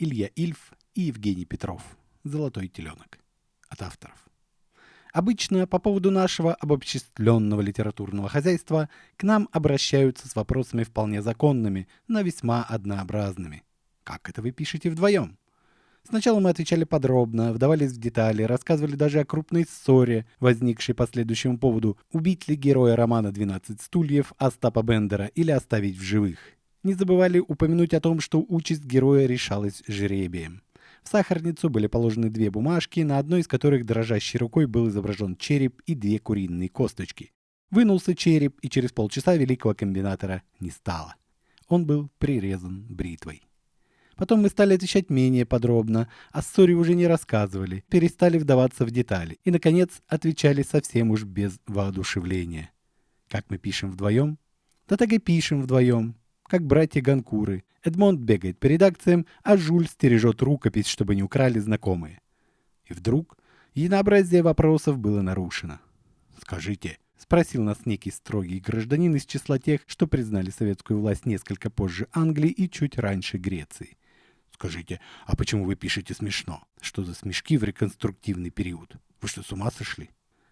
Илья Ильф и Евгений Петров. «Золотой теленок». От авторов. Обычно по поводу нашего обобществленного литературного хозяйства к нам обращаются с вопросами вполне законными, но весьма однообразными. Как это вы пишете вдвоем? Сначала мы отвечали подробно, вдавались в детали, рассказывали даже о крупной ссоре, возникшей по следующему поводу, убить ли героя романа «12 стульев» Остапа Бендера или оставить в живых. Не забывали упомянуть о том, что участь героя решалась жребием. В сахарницу были положены две бумажки, на одной из которых дрожащей рукой был изображен череп и две куриные косточки. Вынулся череп, и через полчаса великого комбинатора не стало. Он был прирезан бритвой. Потом мы стали отвечать менее подробно, о ссоре уже не рассказывали, перестали вдаваться в детали и, наконец, отвечали совсем уж без воодушевления. Как мы пишем вдвоем? Да так и пишем вдвоем, как братья Ганкуры. Эдмонд бегает по редакциям, а Жуль стережет рукопись, чтобы не украли знакомые. И вдруг единообразие вопросов было нарушено. «Скажите», — спросил нас некий строгий гражданин из числа тех, что признали советскую власть несколько позже Англии и чуть раньше Греции. Скажите, а почему вы пишете смешно? Что за смешки в реконструктивный период? Вы что, с ума сошли?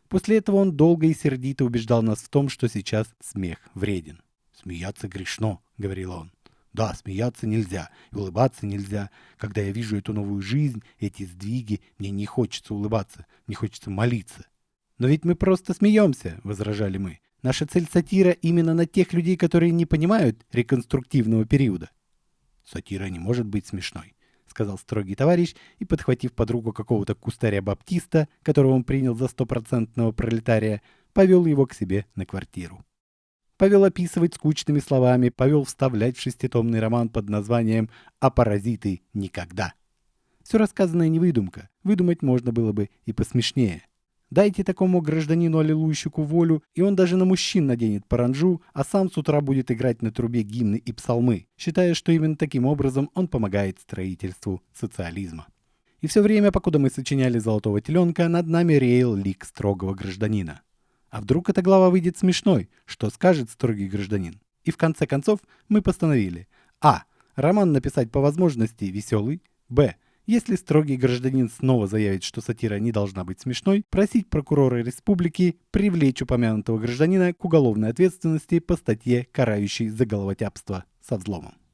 После этого он долго и сердито убеждал нас в том, что сейчас смех вреден. «Смеяться грешно», — говорил он. «Да, смеяться нельзя, и улыбаться нельзя. Когда я вижу эту новую жизнь, эти сдвиги, мне не хочется улыбаться, мне хочется молиться». «Но ведь мы просто смеемся», — возражали мы. «Наша цель сатира именно на тех людей, которые не понимают реконструктивного периода. «Сатира не может быть смешной», — сказал строгий товарищ и, подхватив под руку какого-то кустаря-баптиста, которого он принял за стопроцентного пролетария, повел его к себе на квартиру. Повел описывать скучными словами, повел вставлять в шеститомный роман под названием «А паразиты никогда». Все рассказанное не выдумка, выдумать можно было бы и посмешнее. Дайте такому гражданину аллилуйщику волю, и он даже на мужчин наденет паранжу, а сам с утра будет играть на трубе гимны и псалмы, считая, что именно таким образом он помогает строительству социализма. И все время, покуда мы сочиняли «Золотого теленка», над нами реял лик строгого гражданина. А вдруг эта глава выйдет смешной? Что скажет строгий гражданин? И в конце концов мы постановили А. Роман написать по возможности веселый. Б. Если строгий гражданин снова заявит, что сатира не должна быть смешной, просить прокурора республики привлечь упомянутого гражданина к уголовной ответственности по статье, карающей за головотяпство со взломом.